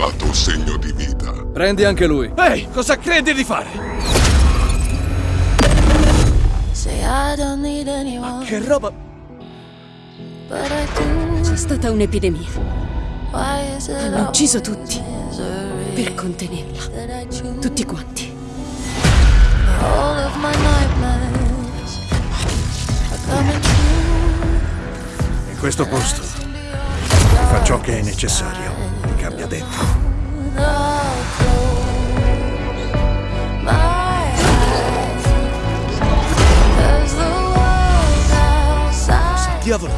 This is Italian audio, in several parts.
lasciato segno di vita. Prendi anche lui. Ehi, cosa credi di fare? Che roba... C'è stata un'epidemia. Hanno ucciso tutti per contenerla. Tutti quanti. In questo posto fa ciò che è necessario. Cambia dentro. Diavolo!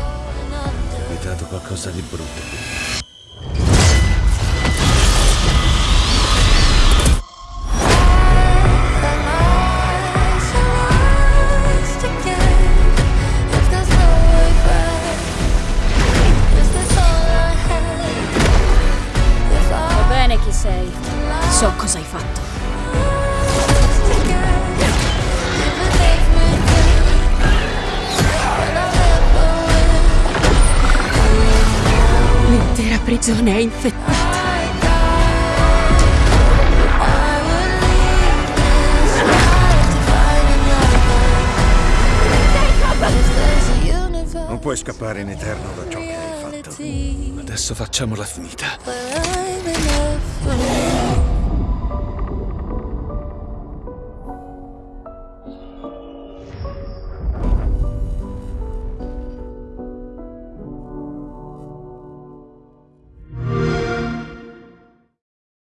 È dato qualcosa di brutto. Sei. So cosa hai fatto. L'intera prigione è infettata. Non puoi scappare in eterno da ciò che hai fatto. Adesso facciamola finita. Não.